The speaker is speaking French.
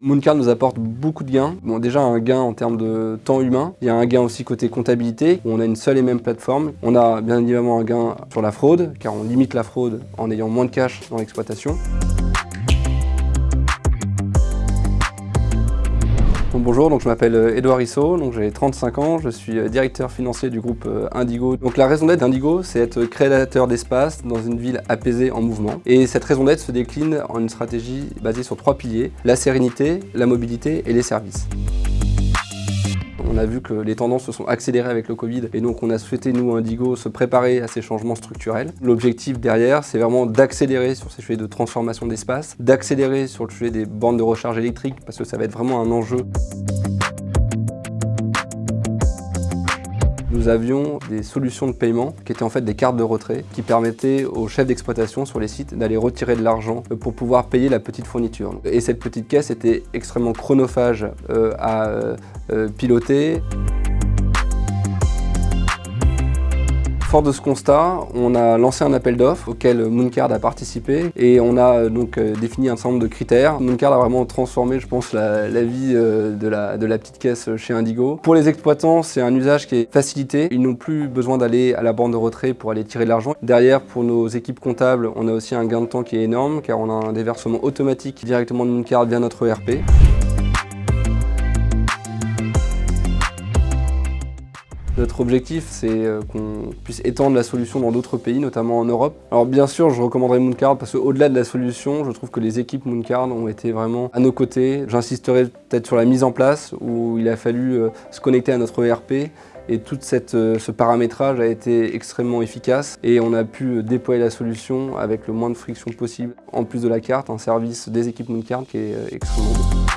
Mooncard nous apporte beaucoup de gains. Bon, déjà un gain en termes de temps humain. Il y a un gain aussi côté comptabilité, où on a une seule et même plateforme. On a bien évidemment un gain sur la fraude, car on limite la fraude en ayant moins de cash dans l'exploitation. Bonjour, donc je m'appelle Edouard euh, Rissot, j'ai 35 ans, je suis euh, directeur financier du groupe euh, Indigo. Donc la raison d'être d'Indigo, c'est être créateur d'espace dans une ville apaisée en mouvement. Et cette raison d'être se décline en une stratégie basée sur trois piliers, la sérénité, la mobilité et les services. On a vu que les tendances se sont accélérées avec le Covid et donc on a souhaité, nous, Indigo, se préparer à ces changements structurels. L'objectif derrière, c'est vraiment d'accélérer sur ces sujets de transformation d'espace, d'accélérer sur le sujet des bornes de recharge électrique parce que ça va être vraiment un enjeu nous avions des solutions de paiement qui étaient en fait des cartes de retrait qui permettaient aux chefs d'exploitation sur les sites d'aller retirer de l'argent pour pouvoir payer la petite fourniture. Et cette petite caisse était extrêmement chronophage euh, à euh, euh, piloter. Fort de ce constat, on a lancé un appel d'offres auquel Mooncard a participé et on a euh, donc euh, défini un certain nombre de critères. Mooncard a vraiment transformé, je pense, la, vie euh, de la, de la, petite caisse chez Indigo. Pour les exploitants, c'est un usage qui est facilité. Ils n'ont plus besoin d'aller à la borne de retrait pour aller tirer de l'argent. Derrière, pour nos équipes comptables, on a aussi un gain de temps qui est énorme car on a un déversement automatique directement de Mooncard via notre ERP. Notre objectif, c'est euh, qu'on puisse étendre la solution dans d'autres pays, notamment en Europe. Alors bien sûr, je recommanderais Mooncard parce qu'au-delà de la solution, je trouve que les équipes Mooncard ont été vraiment à nos côtés. J'insisterai peut-être sur la mise en place où il a fallu euh, se connecter à notre ERP et tout euh, ce paramétrage a été extrêmement efficace et on a pu déployer la solution avec le moins de friction possible. En plus de la carte, un service des équipes Mooncard qui est extrêmement bon.